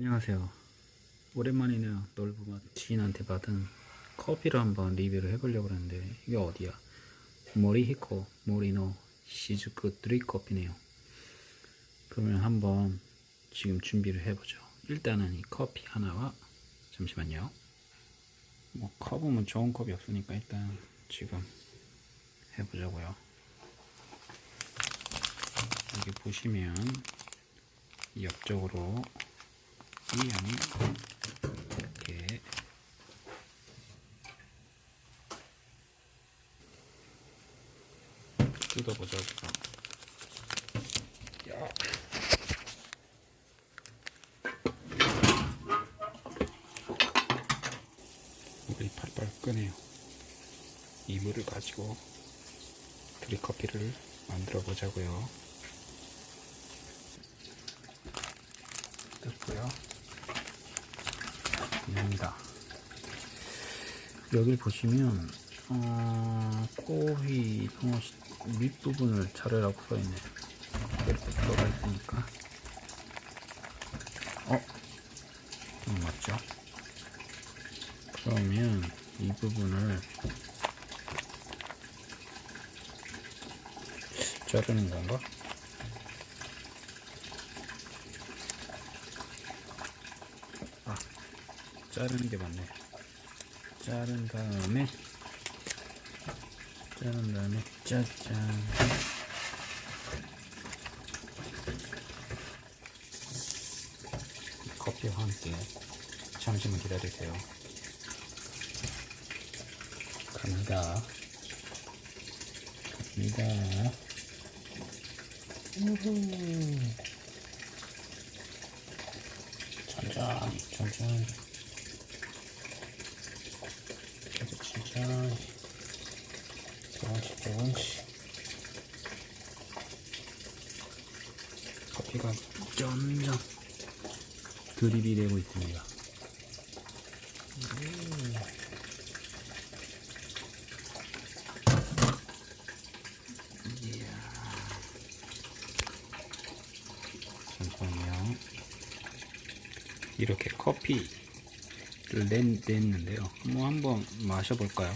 안녕하세요. 오랜만이네요. 놀부맛 지인한테 받은 커피를 한번 리뷰를 해보려고 하는데 이게 어디야? 모리히코 모리노 시즈쿠 드립 커피네요. 그러면 한번 지금 준비를 해보죠. 일단은 이 커피 하나와 잠시만요. 뭐 컵은 좋은 컵이 없으니까 일단 지금 해보자고요. 여기 보시면 이 옆쪽으로 이 안에 이렇게 뜯어보자고요. 야. 물이 팔팔 끄네요. 이 물을 가지고 드립커피를 만들어 보자고요. 입니다. 여길 보시면 어, 코히 밑부분을 자르라고 써있네. 이렇게 들어가 있으니까. 어? 음, 맞죠? 그러면 이 부분을 자르는 건가? 자르는 게 맞네. 자른 다음에 자른 다음에 짜잔 커피와 함께 잠시만 기다리세요. 갑니다. 갑니다. 우후. 천천히, 천천히. 천천히. 조금씩, 조금씩. 커피가 점점 드립이 되고 있습니다. 이렇게 커피 를 냈, 냈는데요. 뭐 한번 마셔볼까요?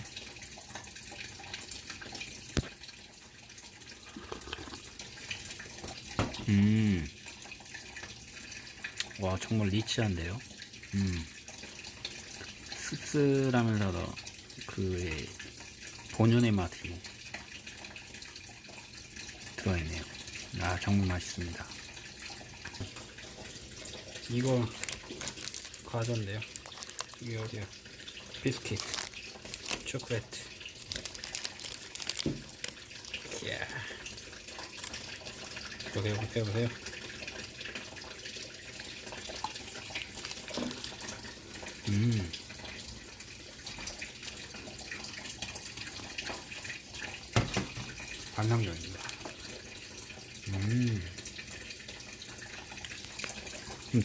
음. 와, 정말 리치한데요? 음. 씁쓸하면서도 그 본연의 맛이 들어있네요. 아, 정말 맛있습니다. 이거 과자인데요. 이게 어디야? 비스킷, 초콜릿. 이야. 보세요, 보세요, 보세요. 음. 반상적입니다. 음.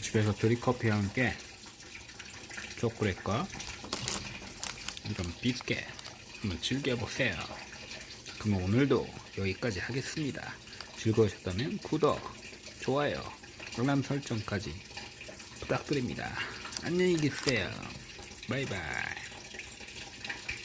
집에서 드립커피와 함께 초콜릿과 이런 비스켓 한번 즐겨보세요. 그럼 오늘도 여기까지 하겠습니다. 즐거우셨다면 구독, 좋아요, 알람 설정까지 부탁드립니다. 안녕히 계세요. 바이바이.